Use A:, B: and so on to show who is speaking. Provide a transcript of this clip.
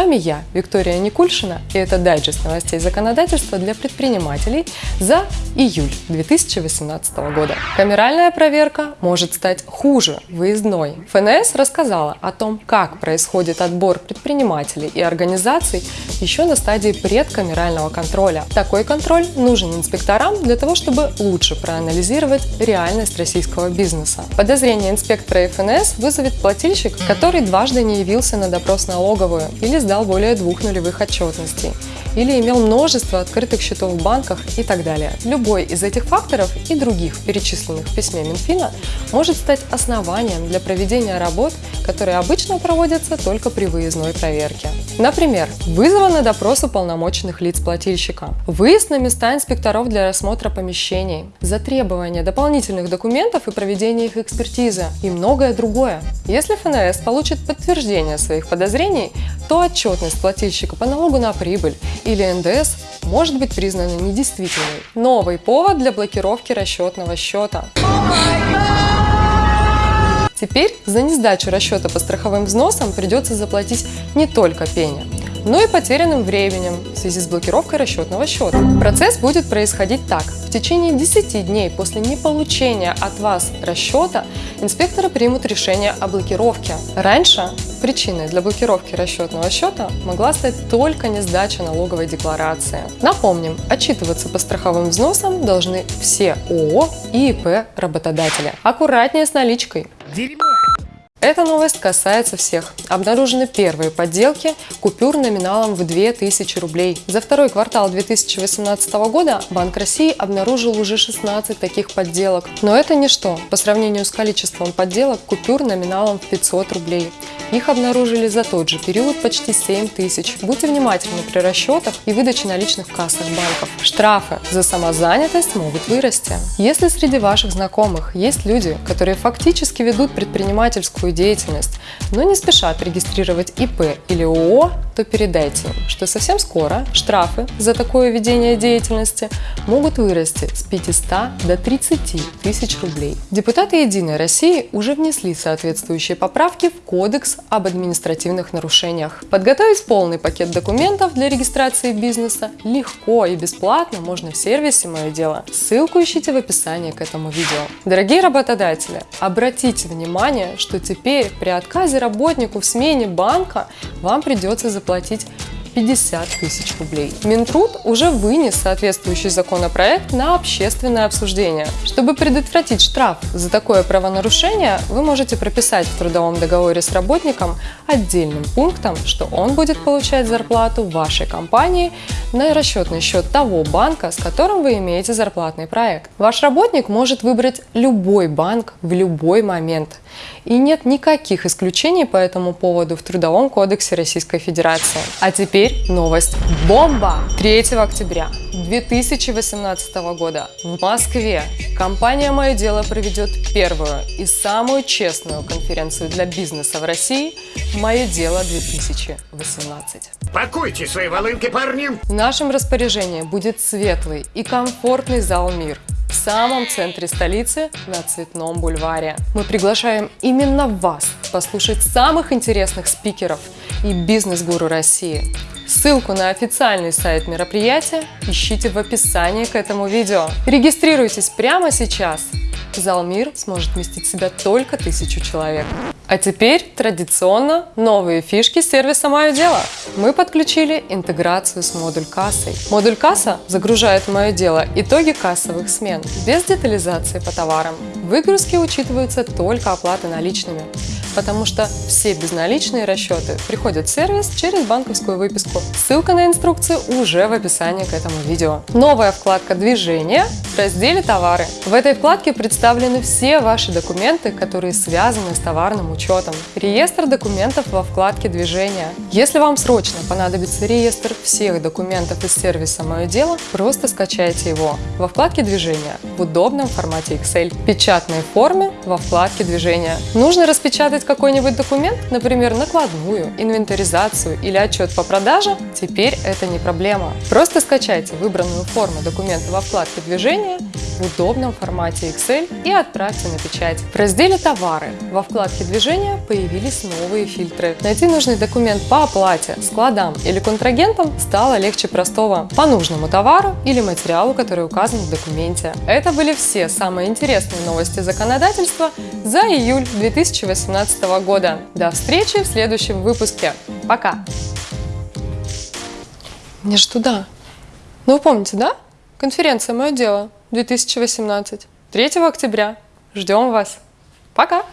A: Вами я, Виктория Никульшина, и это дайджест новостей законодательства для предпринимателей за июль 2018 года. Камеральная проверка может стать хуже выездной. ФНС рассказала о том, как происходит отбор предпринимателей и организаций еще на стадии предкамерального контроля. Такой контроль нужен инспекторам для того, чтобы лучше проанализировать реальность российского бизнеса. Подозрение инспектора ФНС вызовет плательщик, который дважды не явился на допрос налоговую или сдал более двух нулевых отчетностей, или имел множество открытых счетов в банках и так далее. Любой из этих факторов и других, перечисленных в письме Минфина, может стать основанием для проведения работ, которые обычно проводятся только при выездной проверке. Например, вызова на допрос уполномоченных лиц плательщика, выезд на места инспекторов для рассмотра помещений, затребование дополнительных документов и проведение их экспертизы и многое другое. Если ФНС получит подтверждение своих подозрений, то отчетность плательщика по налогу на прибыль или НДС может быть признана недействительной. Новый повод для блокировки расчетного счета. Теперь за несдачу расчета по страховым взносам придется заплатить не только пеня, но и потерянным временем в связи с блокировкой расчетного счета. Процесс будет происходить так. В течение 10 дней после неполучения от вас расчета инспекторы примут решение о блокировке. Раньше причиной для блокировки расчетного счета могла стать только несдача налоговой декларации. Напомним, отчитываться по страховым взносам должны все ООО и ИП работодателя. Аккуратнее с наличкой. Дерьмо! Эта новость касается всех. Обнаружены первые подделки купюр номиналом в 2000 рублей. За второй квартал 2018 года Банк России обнаружил уже 16 таких подделок. Но это ничто по сравнению с количеством подделок купюр номиналом в 500 рублей. Их обнаружили за тот же период почти 7 тысяч. Будьте внимательны при расчетах и выдаче наличных в кассах банков. Штрафы за самозанятость могут вырасти. Если среди ваших знакомых есть люди, которые фактически ведут предпринимательскую деятельность, но не спешат регистрировать ИП или ООО, то передайте им, что совсем скоро штрафы за такое ведение деятельности могут вырасти с 500 до 30 тысяч рублей. Депутаты «Единой России» уже внесли соответствующие поправки в Кодекс об административных нарушениях. Подготовить полный пакет документов для регистрации бизнеса легко и бесплатно можно в сервисе «Мое дело». Ссылку ищите в описании к этому видео. Дорогие работодатели, обратите внимание, что теперь при отказе работнику в смене банка вам придется заплатить 50 тысяч рублей. Минтруд уже вынес соответствующий законопроект на общественное обсуждение. Чтобы предотвратить штраф за такое правонарушение, вы можете прописать в трудовом договоре с работником отдельным пунктом, что он будет получать зарплату вашей компании на расчетный счет того банка, с которым вы имеете зарплатный проект. Ваш работник может выбрать любой банк в любой момент. И нет никаких исключений по этому поводу в Трудовом кодексе Российской Федерации. А теперь новость бомба! 3 октября 2018 года в Москве компания «Мое дело» проведет первую и самую честную конференцию для бизнеса в России «Мое дело 2018».
B: Пакуйте свои волынки, парни!
A: В нашем распоряжении будет светлый и комфортный зал «Мир», в самом центре столицы на Цветном бульваре. Мы приглашаем именно вас послушать самых интересных спикеров и бизнес-гуру России. Ссылку на официальный сайт мероприятия ищите в описании к этому видео. Регистрируйтесь прямо сейчас. Зал «Мир» сможет вместить в себя только тысячу человек. А теперь традиционно новые фишки сервиса «Мое дело». Мы подключили интеграцию с модуль кассой. Модуль касса загружает «Мое дело» итоги кассовых смен без детализации по товарам. Выгрузки учитываются только оплаты наличными потому что все безналичные расчеты приходят в сервис через банковскую выписку. Ссылка на инструкцию уже в описании к этому видео. Новая вкладка «Движение» в разделе «Товары». В этой вкладке представлены все ваши документы, которые связаны с товарным учетом. Реестр документов во вкладке «Движение». Если вам срочно понадобится реестр всех документов из сервиса «Мое дело», просто скачайте его во вкладке «Движение» в удобном формате Excel, печатной форме во вкладке «Движение». Нужно распечатать создать какой-нибудь документ, например, накладную, инвентаризацию или отчет по продаже, теперь это не проблема. Просто скачайте выбранную форму документа во вкладке «Движение» в удобном формате Excel и отправьте на печать. В разделе «Товары» во вкладке «Движения» появились новые фильтры. Найти нужный документ по оплате, складам или контрагентам стало легче простого по нужному товару или материалу, который указан в документе. Это были все самые интересные новости законодательства за июль 2018 года. До встречи в следующем выпуске. Пока! Мне же туда. Ну, вы помните, да? Конференция «Мое дело» 2018. 3 октября. Ждем вас. Пока!